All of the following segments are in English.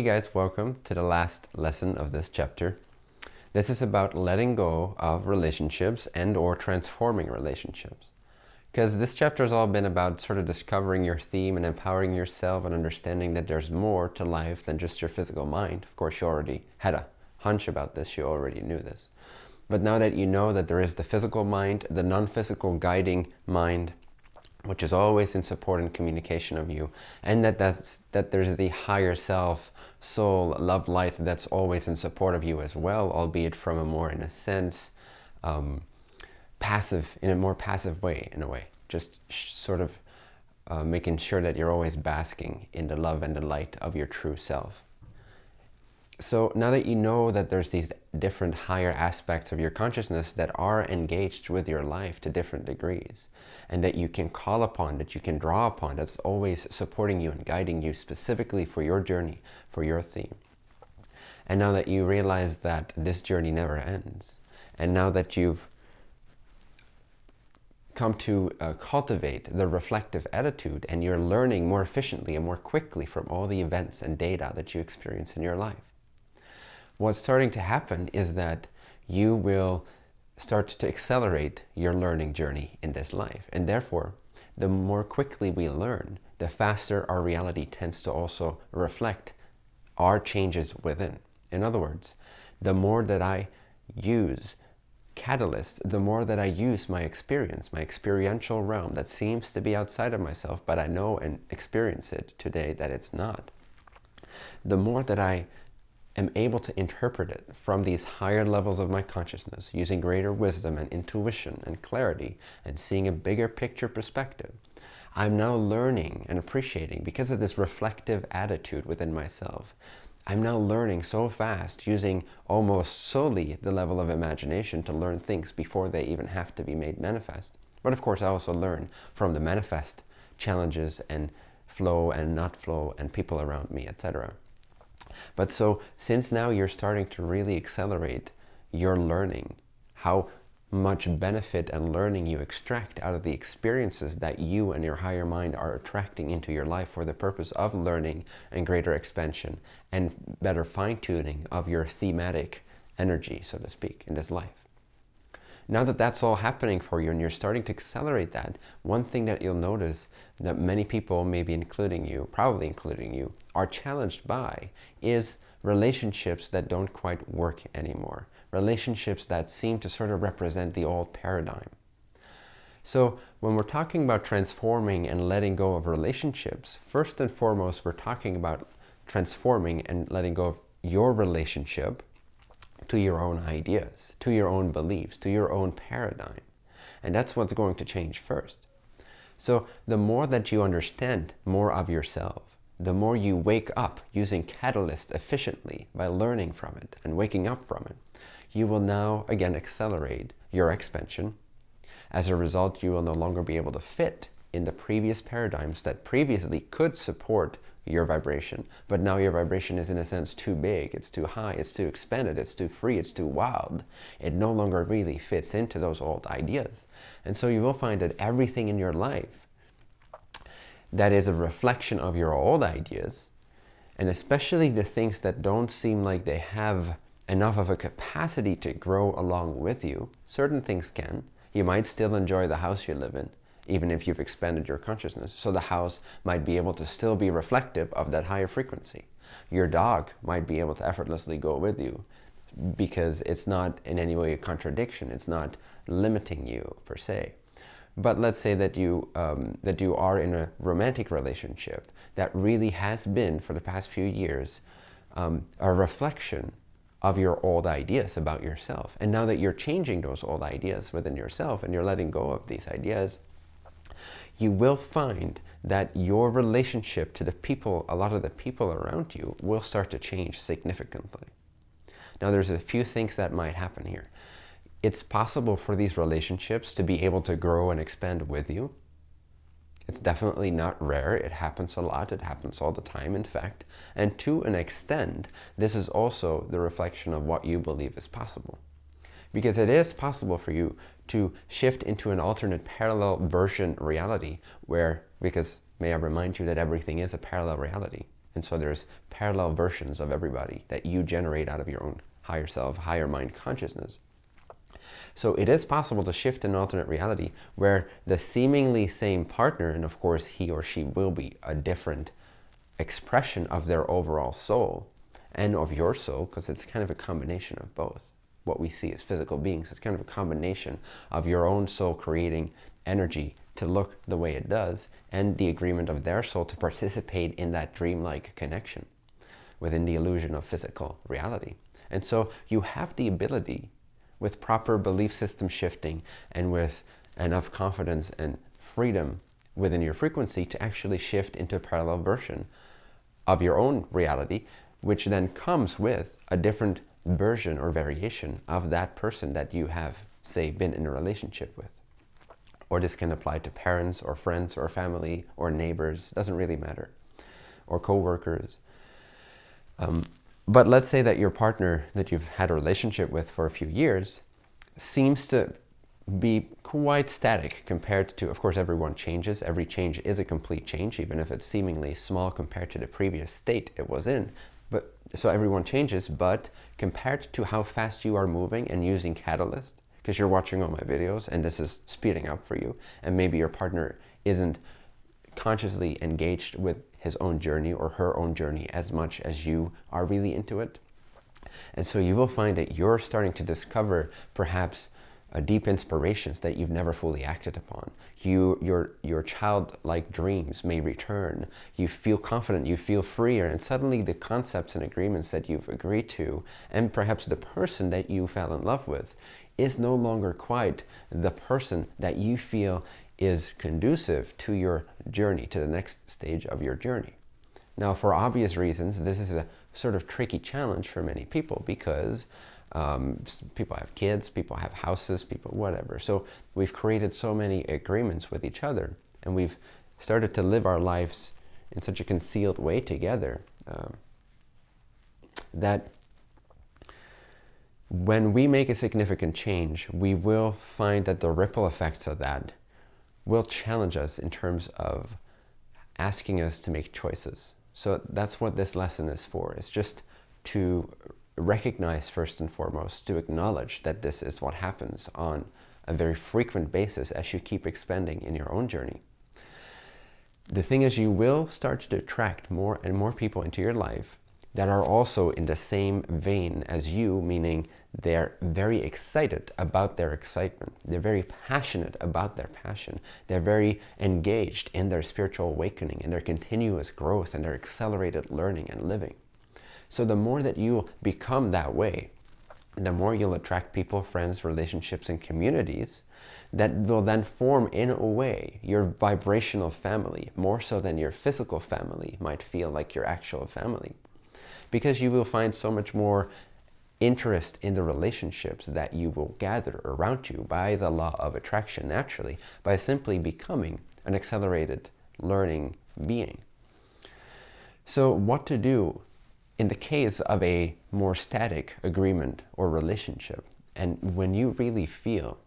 Hey guys, welcome to the last lesson of this chapter. This is about letting go of relationships and or transforming relationships. Because this chapter has all been about sort of discovering your theme and empowering yourself and understanding that there's more to life than just your physical mind. Of course, you already had a hunch about this. You already knew this. But now that you know that there is the physical mind, the non-physical guiding mind, which is always in support and communication of you, and that that's, that there's the higher self, soul, love, light that's always in support of you as well, albeit from a more, in a sense, um, passive, in a more passive way, in a way. Just sort of uh, making sure that you're always basking in the love and the light of your true self. So now that you know that there's these different higher aspects of your consciousness that are engaged with your life to different degrees and that you can call upon, that you can draw upon, that's always supporting you and guiding you specifically for your journey, for your theme. And now that you realize that this journey never ends, and now that you've come to uh, cultivate the reflective attitude and you're learning more efficiently and more quickly from all the events and data that you experience in your life what's starting to happen is that you will start to accelerate your learning journey in this life. And therefore, the more quickly we learn, the faster our reality tends to also reflect our changes within. In other words, the more that I use catalyst, the more that I use my experience, my experiential realm that seems to be outside of myself, but I know and experience it today that it's not. The more that I am able to interpret it from these higher levels of my consciousness using greater wisdom and intuition and clarity and seeing a bigger picture perspective, I'm now learning and appreciating because of this reflective attitude within myself. I'm now learning so fast using almost solely the level of imagination to learn things before they even have to be made manifest. But of course I also learn from the manifest challenges and flow and not flow and people around me, etc. But so since now you're starting to really accelerate your learning, how much benefit and learning you extract out of the experiences that you and your higher mind are attracting into your life for the purpose of learning and greater expansion and better fine-tuning of your thematic energy, so to speak, in this life. Now that that's all happening for you and you're starting to accelerate that, one thing that you'll notice that many people, maybe including you, probably including you, are challenged by is relationships that don't quite work anymore. Relationships that seem to sort of represent the old paradigm. So when we're talking about transforming and letting go of relationships, first and foremost, we're talking about transforming and letting go of your relationship to your own ideas, to your own beliefs, to your own paradigm. And that's what's going to change first. So the more that you understand more of yourself, the more you wake up using Catalyst efficiently by learning from it and waking up from it, you will now again accelerate your expansion. As a result, you will no longer be able to fit in the previous paradigms that previously could support your vibration. But now your vibration is in a sense too big, it's too high, it's too expanded, it's too free, it's too wild. It no longer really fits into those old ideas. And so you will find that everything in your life that is a reflection of your old ideas, and especially the things that don't seem like they have enough of a capacity to grow along with you, certain things can. You might still enjoy the house you live in, even if you've expanded your consciousness. So the house might be able to still be reflective of that higher frequency. Your dog might be able to effortlessly go with you because it's not in any way a contradiction. It's not limiting you per se. But let's say that you, um, that you are in a romantic relationship that really has been, for the past few years, um, a reflection of your old ideas about yourself. And now that you're changing those old ideas within yourself and you're letting go of these ideas, you will find that your relationship to the people, a lot of the people around you, will start to change significantly. Now there's a few things that might happen here. It's possible for these relationships to be able to grow and expand with you. It's definitely not rare. It happens a lot. It happens all the time, in fact. And to an extent, this is also the reflection of what you believe is possible because it is possible for you to shift into an alternate parallel version reality where, because may I remind you that everything is a parallel reality. And so there's parallel versions of everybody that you generate out of your own higher self, higher mind consciousness. So it is possible to shift an alternate reality where the seemingly same partner, and of course he or she will be a different expression of their overall soul and of your soul, because it's kind of a combination of both. What we see as physical beings, it's kind of a combination of your own soul creating energy to look the way it does and the agreement of their soul to participate in that dreamlike connection within the illusion of physical reality. And so you have the ability with proper belief system shifting and with enough confidence and freedom within your frequency to actually shift into a parallel version of your own reality, which then comes with a different version or variation of that person that you have, say, been in a relationship with. Or this can apply to parents or friends or family or neighbors, doesn't really matter, or co-workers. Um, but let's say that your partner that you've had a relationship with for a few years seems to be quite static compared to, of course, everyone changes. Every change is a complete change, even if it's seemingly small compared to the previous state it was in. So everyone changes, but compared to how fast you are moving and using Catalyst, because you're watching all my videos and this is speeding up for you, and maybe your partner isn't consciously engaged with his own journey or her own journey as much as you are really into it. And so you will find that you're starting to discover perhaps uh, deep inspirations that you've never fully acted upon. You, your, your childlike dreams may return. You feel confident, you feel freer, and suddenly the concepts and agreements that you've agreed to, and perhaps the person that you fell in love with, is no longer quite the person that you feel is conducive to your journey, to the next stage of your journey. Now, for obvious reasons, this is a sort of tricky challenge for many people because um, people have kids, people have houses, people whatever. So we've created so many agreements with each other and we've started to live our lives in such a concealed way together um, that when we make a significant change, we will find that the ripple effects of that will challenge us in terms of asking us to make choices. So that's what this lesson is for. It's just to recognize first and foremost, to acknowledge that this is what happens on a very frequent basis as you keep expanding in your own journey. The thing is you will start to attract more and more people into your life that are also in the same vein as you, meaning they're very excited about their excitement. They're very passionate about their passion. They're very engaged in their spiritual awakening, in their continuous growth, and their accelerated learning and living. So the more that you become that way, the more you'll attract people, friends, relationships, and communities that will then form, in a way, your vibrational family, more so than your physical family might feel like your actual family. Because you will find so much more interest in the relationships that you will gather around you by the law of attraction naturally by simply becoming an accelerated learning being. So what to do in the case of a more static agreement or relationship and when you really feel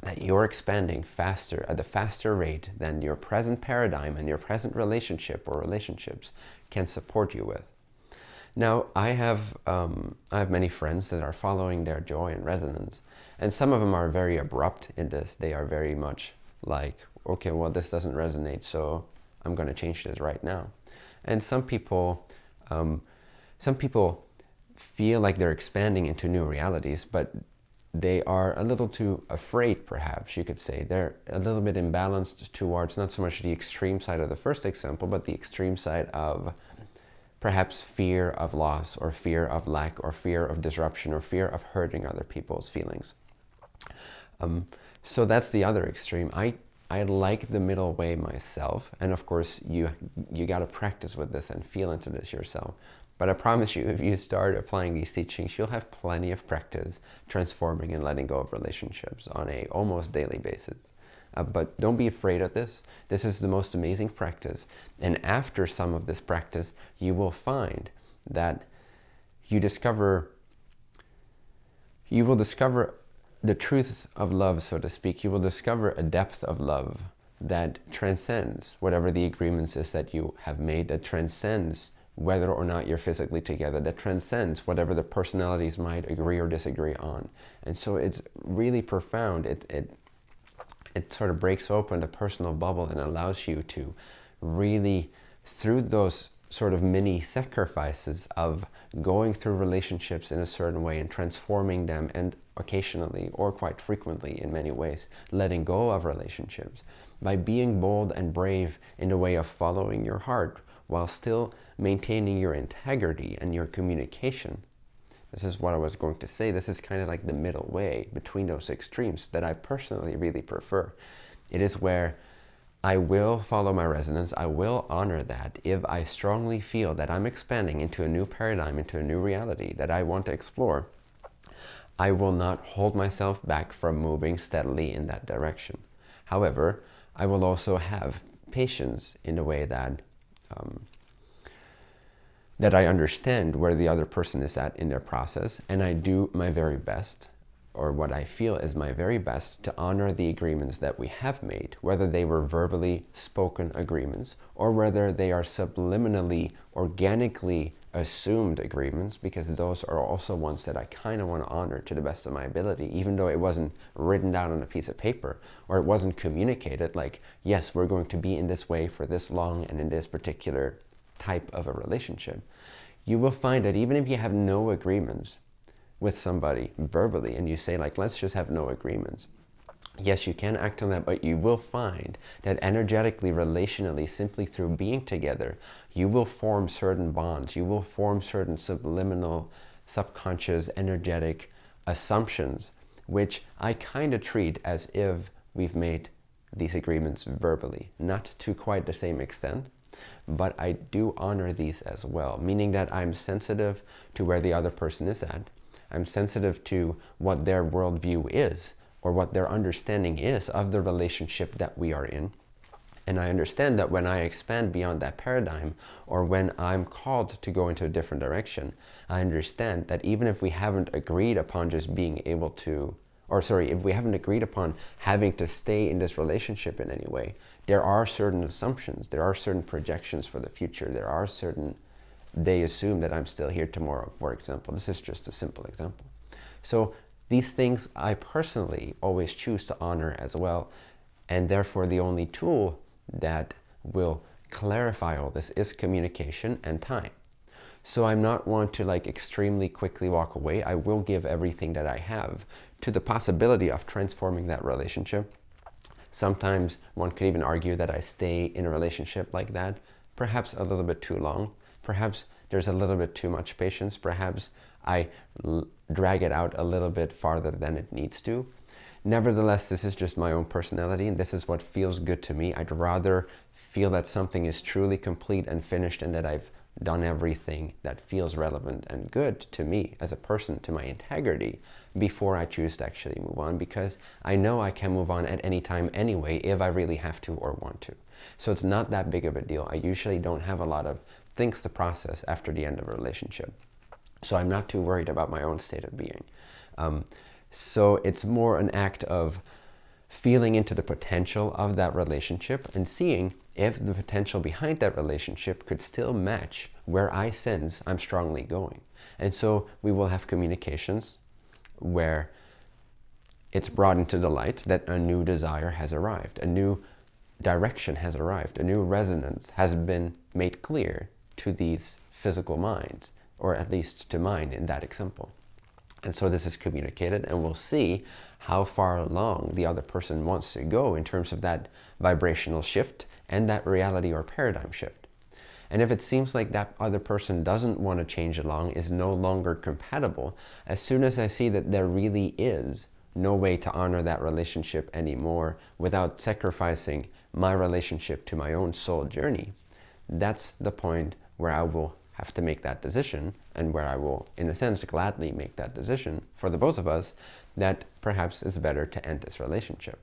that you're expanding faster at a faster rate than your present paradigm and your present relationship or relationships can support you with. Now, I have, um, I have many friends that are following their joy and resonance, and some of them are very abrupt in this. They are very much like, okay, well, this doesn't resonate, so I'm going to change this right now. And some people, um, some people feel like they're expanding into new realities, but they are a little too afraid, perhaps you could say. They're a little bit imbalanced towards not so much the extreme side of the first example, but the extreme side of perhaps fear of loss or fear of lack or fear of disruption or fear of hurting other people's feelings. Um, so that's the other extreme. I, I like the middle way myself. And of course, you, you got to practice with this and feel into this yourself. But I promise you, if you start applying these teachings, you'll have plenty of practice transforming and letting go of relationships on a almost daily basis. Uh, but don't be afraid of this. This is the most amazing practice. And after some of this practice, you will find that you discover, you will discover the truth of love, so to speak. You will discover a depth of love that transcends whatever the agreements is that you have made, that transcends whether or not you're physically together that transcends whatever the personalities might agree or disagree on. And so it's really profound. It, it, it sort of breaks open the personal bubble and allows you to really, through those sort of mini sacrifices of going through relationships in a certain way and transforming them and occasionally or quite frequently in many ways letting go of relationships by being bold and brave in the way of following your heart while still maintaining your integrity and your communication. This is what I was going to say. This is kind of like the middle way between those extremes that I personally really prefer. It is where I will follow my resonance. I will honor that if I strongly feel that I'm expanding into a new paradigm, into a new reality that I want to explore. I will not hold myself back from moving steadily in that direction. However, I will also have patience in a way that um, that I understand where the other person is at in their process and I do my very best or what I feel is my very best to honor the agreements that we have made, whether they were verbally spoken agreements or whether they are subliminally, organically assumed agreements, because those are also ones that I kind of want to honor to the best of my ability, even though it wasn't written down on a piece of paper or it wasn't communicated like, yes, we're going to be in this way for this long and in this particular type of a relationship. You will find that even if you have no agreements, with somebody verbally and you say like, let's just have no agreements. Yes, you can act on that, but you will find that energetically, relationally, simply through being together, you will form certain bonds. You will form certain subliminal, subconscious, energetic assumptions, which I kind of treat as if we've made these agreements verbally. Not to quite the same extent, but I do honor these as well, meaning that I'm sensitive to where the other person is at. I'm sensitive to what their worldview is or what their understanding is of the relationship that we are in. And I understand that when I expand beyond that paradigm or when I'm called to go into a different direction, I understand that even if we haven't agreed upon just being able to, or sorry, if we haven't agreed upon having to stay in this relationship in any way, there are certain assumptions, there are certain projections for the future, there are certain they assume that I'm still here tomorrow, for example. This is just a simple example. So these things I personally always choose to honor as well. And therefore the only tool that will clarify all this is communication and time. So I'm not one to like extremely quickly walk away. I will give everything that I have to the possibility of transforming that relationship. Sometimes one could even argue that I stay in a relationship like that, perhaps a little bit too long, Perhaps there's a little bit too much patience. Perhaps I drag it out a little bit farther than it needs to. Nevertheless, this is just my own personality and this is what feels good to me. I'd rather feel that something is truly complete and finished and that I've done everything that feels relevant and good to me as a person, to my integrity, before I choose to actually move on because I know I can move on at any time anyway if I really have to or want to. So it's not that big of a deal. I usually don't have a lot of things to process after the end of a relationship. So I'm not too worried about my own state of being. Um, so it's more an act of feeling into the potential of that relationship and seeing if the potential behind that relationship could still match where I sense I'm strongly going. And so we will have communications where it's brought into the light that a new desire has arrived, a new direction has arrived, a new resonance has been made clear to these physical minds, or at least to mine in that example. And so this is communicated and we'll see how far along the other person wants to go in terms of that vibrational shift and that reality or paradigm shift. And if it seems like that other person doesn't want to change along, is no longer compatible, as soon as I see that there really is no way to honor that relationship anymore without sacrificing my relationship to my own soul journey, that's the point where I will have to make that decision and where I will, in a sense, gladly make that decision for the both of us that perhaps it's better to end this relationship.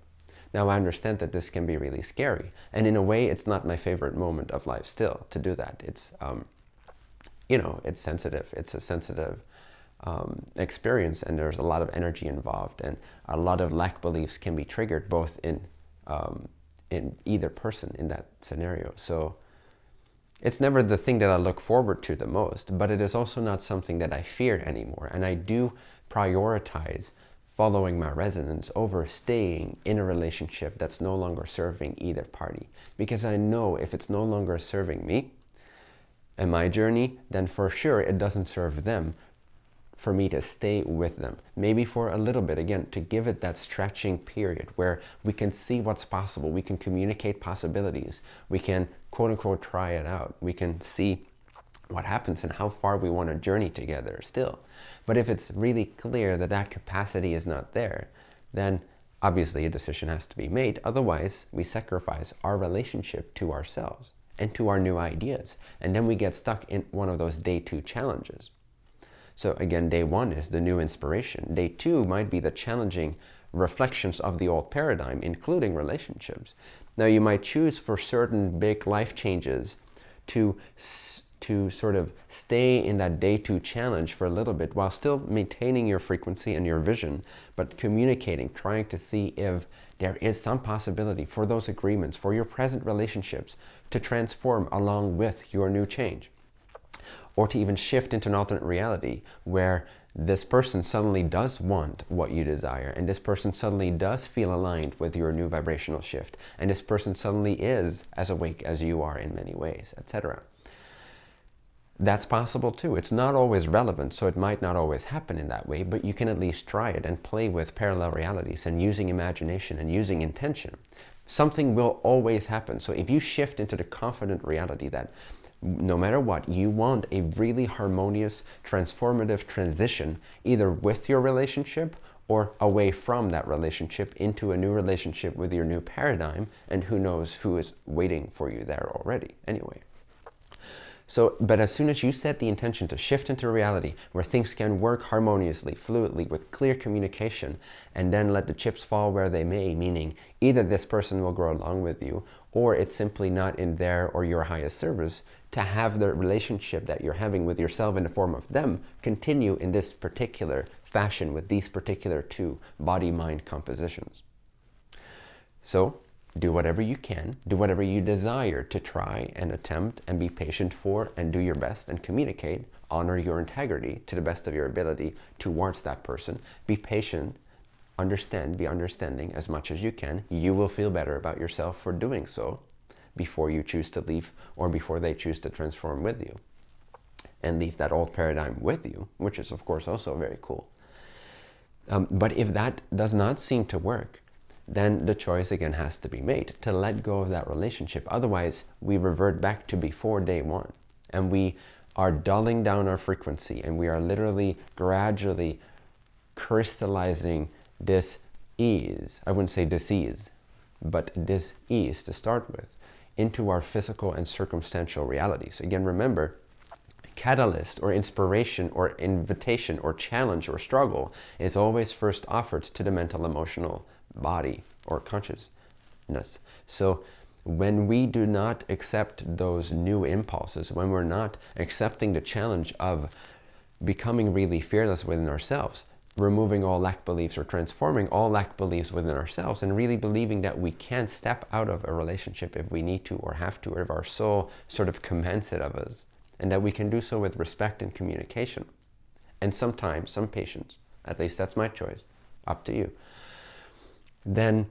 Now, I understand that this can be really scary. And in a way, it's not my favorite moment of life still to do that. It's, um, you know, it's sensitive. It's a sensitive um, experience and there's a lot of energy involved and a lot of lack beliefs can be triggered both in, um, in either person in that scenario. So It's never the thing that I look forward to the most, but it is also not something that I fear anymore. And I do prioritize following my resonance over staying in a relationship that's no longer serving either party. Because I know if it's no longer serving me and my journey, then for sure it doesn't serve them for me to stay with them. Maybe for a little bit, again, to give it that stretching period where we can see what's possible. We can communicate possibilities. We can, quote unquote, try it out. We can see what happens and how far we want to journey together still. But if it's really clear that that capacity is not there, then obviously a decision has to be made. Otherwise, we sacrifice our relationship to ourselves and to our new ideas. And then we get stuck in one of those day two challenges. So again, day one is the new inspiration. Day two might be the challenging reflections of the old paradigm, including relationships. Now you might choose for certain big life changes to, to sort of stay in that day two challenge for a little bit while still maintaining your frequency and your vision, but communicating, trying to see if there is some possibility for those agreements, for your present relationships to transform along with your new change or to even shift into an alternate reality where this person suddenly does want what you desire and this person suddenly does feel aligned with your new vibrational shift and this person suddenly is as awake as you are in many ways, etc. That's possible too. It's not always relevant, so it might not always happen in that way, but you can at least try it and play with parallel realities and using imagination and using intention. Something will always happen. So if you shift into the confident reality that no matter what, you want a really harmonious, transformative transition, either with your relationship or away from that relationship into a new relationship with your new paradigm, and who knows who is waiting for you there already anyway. So, but as soon as you set the intention to shift into reality where things can work harmoniously, fluidly, with clear communication, and then let the chips fall where they may, meaning either this person will grow along with you, or it's simply not in their or your highest service, to have the relationship that you're having with yourself in the form of them continue in this particular fashion with these particular two body-mind compositions. So do whatever you can, do whatever you desire to try and attempt and be patient for and do your best and communicate, honor your integrity to the best of your ability towards that person. Be patient, understand, be understanding as much as you can. You will feel better about yourself for doing so before you choose to leave or before they choose to transform with you and leave that old paradigm with you, which is of course also very cool. Um, but if that does not seem to work, then the choice again has to be made to let go of that relationship. Otherwise, we revert back to before day one and we are dulling down our frequency and we are literally gradually crystallizing this ease. I wouldn't say disease, but this ease to start with into our physical and circumstantial realities. Again, remember, catalyst or inspiration or invitation or challenge or struggle is always first offered to the mental emotional body or consciousness. So when we do not accept those new impulses, when we're not accepting the challenge of becoming really fearless within ourselves, removing all lack beliefs or transforming all lack beliefs within ourselves and really believing that we can step out of a relationship if we need to or have to or if our soul sort of commands it of us and that we can do so with respect and communication. And sometimes, some patience, at least that's my choice, up to you, then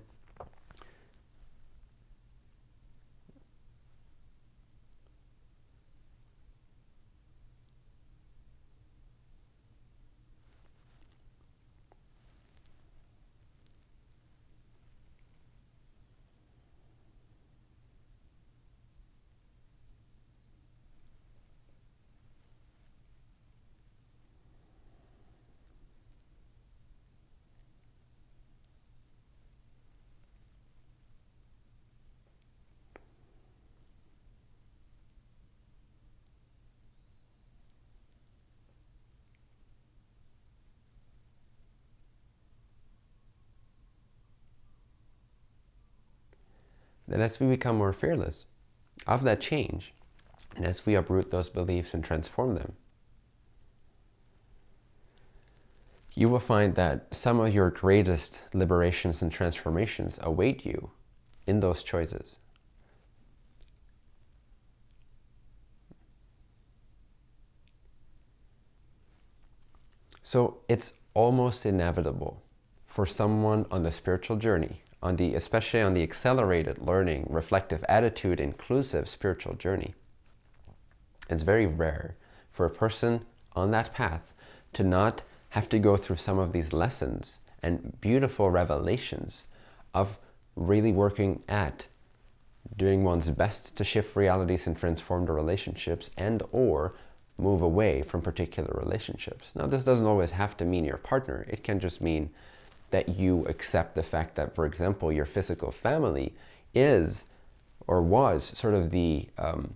And as we become more fearless of that change, and as we uproot those beliefs and transform them, you will find that some of your greatest liberations and transformations await you in those choices. So it's almost inevitable for someone on the spiritual journey on the, especially on the accelerated learning, reflective attitude, inclusive spiritual journey. It's very rare for a person on that path to not have to go through some of these lessons and beautiful revelations of really working at doing one's best to shift realities and transform the relationships and or move away from particular relationships. Now this doesn't always have to mean your partner. It can just mean that you accept the fact that, for example, your physical family is or was sort of the um,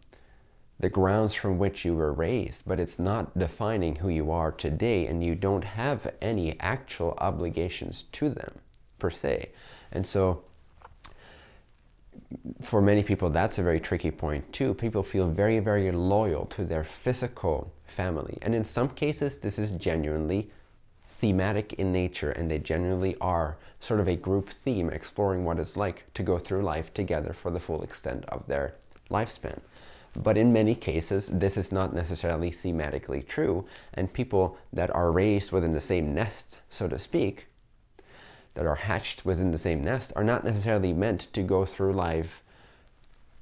the grounds from which you were raised, but it's not defining who you are today and you don't have any actual obligations to them per se. And so for many people, that's a very tricky point too. People feel very, very loyal to their physical family. And in some cases, this is genuinely thematic in nature and they generally are sort of a group theme exploring what it's like to go through life together for the full extent of their lifespan. But in many cases, this is not necessarily thematically true. And people that are raised within the same nest, so to speak, that are hatched within the same nest are not necessarily meant to go through life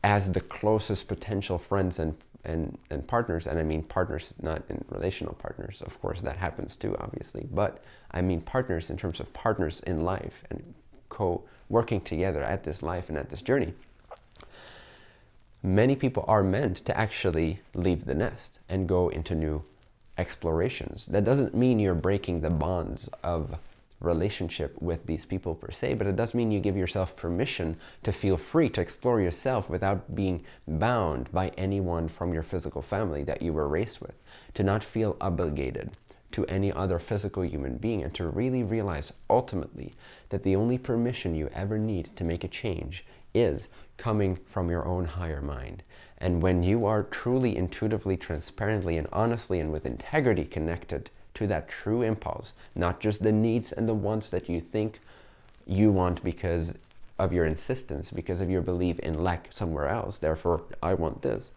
as the closest potential friends and, and, and partners. And I mean partners, not in relational partners. Of course, that happens too, obviously. But I mean partners in terms of partners in life and co-working together at this life and at this journey many people are meant to actually leave the nest and go into new explorations. That doesn't mean you're breaking the bonds of relationship with these people per se, but it does mean you give yourself permission to feel free to explore yourself without being bound by anyone from your physical family that you were raised with, to not feel obligated to any other physical human being and to really realize ultimately that the only permission you ever need to make a change is coming from your own higher mind. And when you are truly, intuitively, transparently, and honestly, and with integrity connected to that true impulse, not just the needs and the wants that you think you want because of your insistence, because of your belief in lack somewhere else, therefore I want this.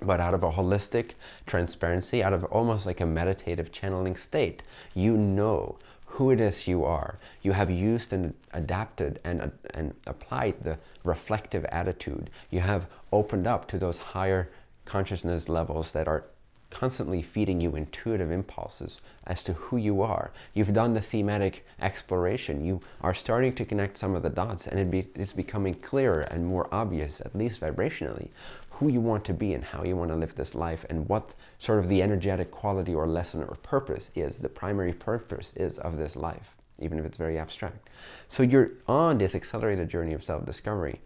But out of a holistic transparency, out of almost like a meditative channeling state, you know who it is you are. You have used and adapted and, uh, and applied the reflective attitude. You have opened up to those higher consciousness levels that are constantly feeding you intuitive impulses as to who you are. You've done the thematic exploration. You are starting to connect some of the dots and it be, it's becoming clearer and more obvious, at least vibrationally, who you want to be and how you want to live this life and what sort of the energetic quality or lesson or purpose is, the primary purpose is of this life, even if it's very abstract. So you're on this accelerated journey of self-discovery.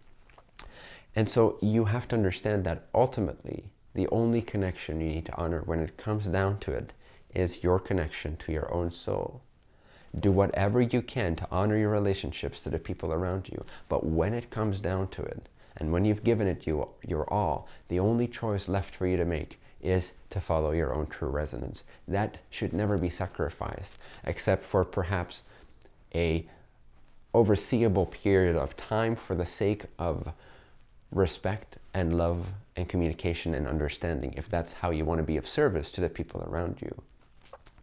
And so you have to understand that ultimately the only connection you need to honor when it comes down to it is your connection to your own soul. Do whatever you can to honor your relationships to the people around you. But when it comes down to it, and when you've given it you, your all, the only choice left for you to make is to follow your own true resonance. That should never be sacrificed, except for perhaps a overseeable period of time for the sake of respect and love and communication and understanding if that's how you want to be of service to the people around you.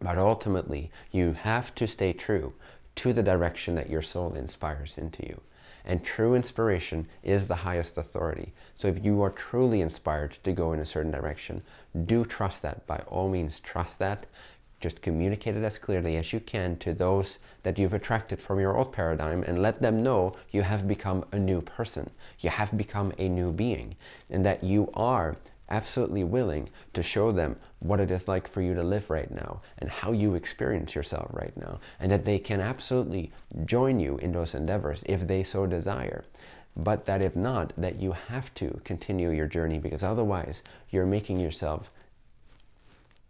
But ultimately, you have to stay true to the direction that your soul inspires into you. And true inspiration is the highest authority. So if you are truly inspired to go in a certain direction, do trust that. By all means, trust that. Just communicate it as clearly as you can to those that you've attracted from your old paradigm and let them know you have become a new person. You have become a new being and that you are absolutely willing to show them what it is like for you to live right now and how you experience yourself right now and that they can absolutely join you in those endeavors if they so desire but that if not that you have to continue your journey because otherwise you're making yourself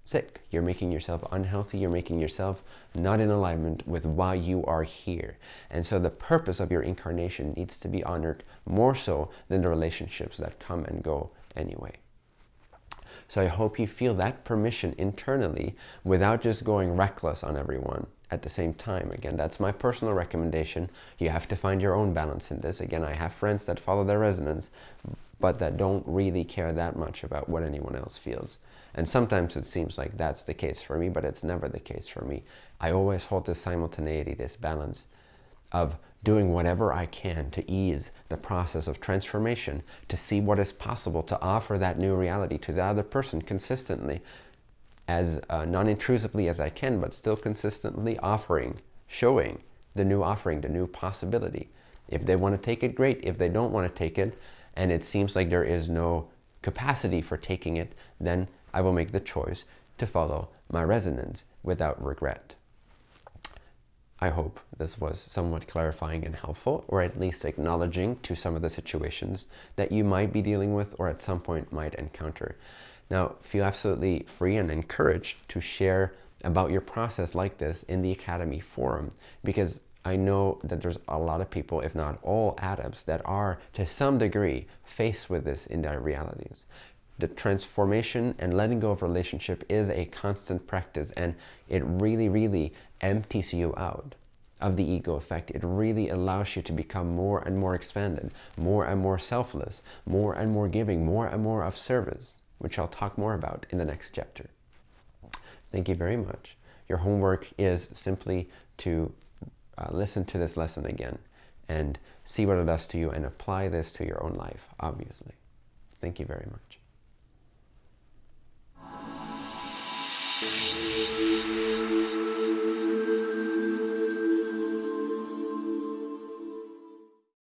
sick. You're making yourself unhealthy. You're making yourself not in alignment with why you are here. And so the purpose of your incarnation needs to be honored more so than the relationships that come and go anyway. So I hope you feel that permission internally without just going reckless on everyone at the same time. Again, that's my personal recommendation. You have to find your own balance in this. Again, I have friends that follow their resonance, but that don't really care that much about what anyone else feels And sometimes it seems like that's the case for me, but it's never the case for me. I always hold this simultaneity, this balance of doing whatever I can to ease the process of transformation, to see what is possible, to offer that new reality to the other person consistently, as uh, non-intrusively as I can, but still consistently offering, showing the new offering, the new possibility. If they want to take it, great. If they don't want to take it, and it seems like there is no capacity for taking it, then I will make the choice to follow my resonance without regret. I hope this was somewhat clarifying and helpful, or at least acknowledging to some of the situations that you might be dealing with or at some point might encounter. Now, feel absolutely free and encouraged to share about your process like this in the Academy forum because I know that there's a lot of people, if not all adepts, that are to some degree faced with this in their realities. The transformation and letting go of relationship is a constant practice and it really, really empties you out of the ego effect. It really allows you to become more and more expanded, more and more selfless, more and more giving, more and more of service, which I'll talk more about in the next chapter. Thank you very much. Your homework is simply to uh, listen to this lesson again and see what it does to you and apply this to your own life, obviously. Thank you very much.